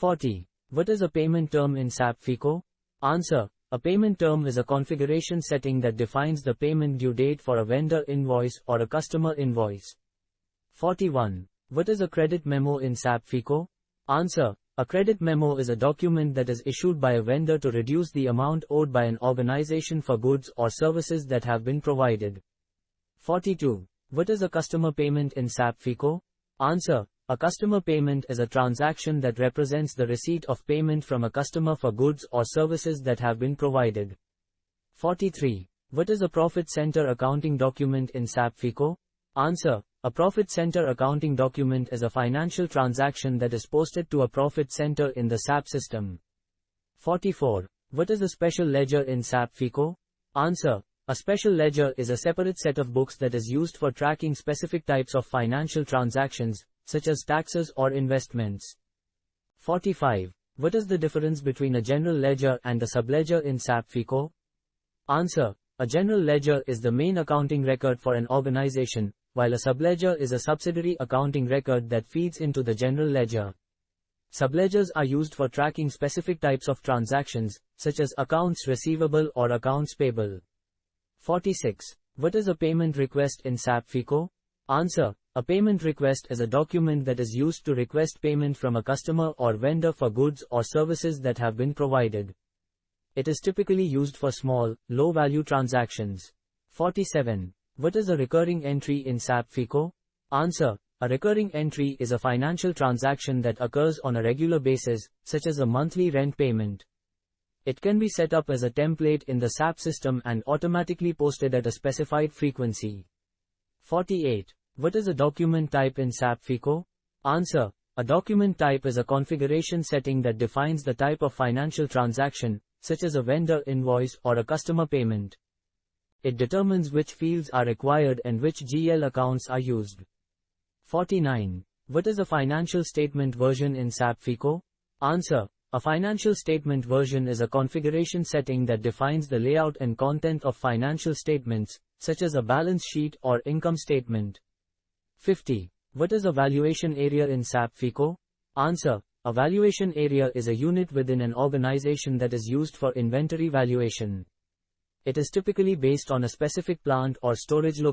40. What is a payment term in SAP FICO? Answer. A payment term is a configuration setting that defines the payment due date for a vendor invoice or a customer invoice. 41. What is a credit memo in SAP FICO? Answer. A credit memo is a document that is issued by a vendor to reduce the amount owed by an organization for goods or services that have been provided. 42. What is a customer payment in SAP FICO? Answer. A customer payment is a transaction that represents the receipt of payment from a customer for goods or services that have been provided. 43. What is a profit center accounting document in SAP FICO? Answer. A profit center accounting document is a financial transaction that is posted to a profit center in the SAP system. 44. What is a special ledger in SAP FICO? Answer. A special ledger is a separate set of books that is used for tracking specific types of financial transactions, such as taxes or investments. 45. What is the difference between a general ledger and a subledger in SAP FICO? Answer. A general ledger is the main accounting record for an organization, while a subledger is a subsidiary accounting record that feeds into the general ledger. Subledgers are used for tracking specific types of transactions, such as accounts receivable or accounts payable. 46. What is a payment request in SAP FICO? Answer. A payment request is a document that is used to request payment from a customer or vendor for goods or services that have been provided. It is typically used for small, low-value transactions. 47. What is a recurring entry in SAP FICO? Answer. A recurring entry is a financial transaction that occurs on a regular basis, such as a monthly rent payment. It can be set up as a template in the SAP system and automatically posted at a specified frequency. 48. What is a document type in SAP FICO? Answer. A document type is a configuration setting that defines the type of financial transaction, such as a vendor invoice or a customer payment. It determines which fields are required and which GL accounts are used. 49. What is a financial statement version in SAP FICO? Answer. A financial statement version is a configuration setting that defines the layout and content of financial statements, such as a balance sheet or income statement. 50. What is a valuation area in SAP FICO? Answer. A valuation area is a unit within an organization that is used for inventory valuation. It is typically based on a specific plant or storage location.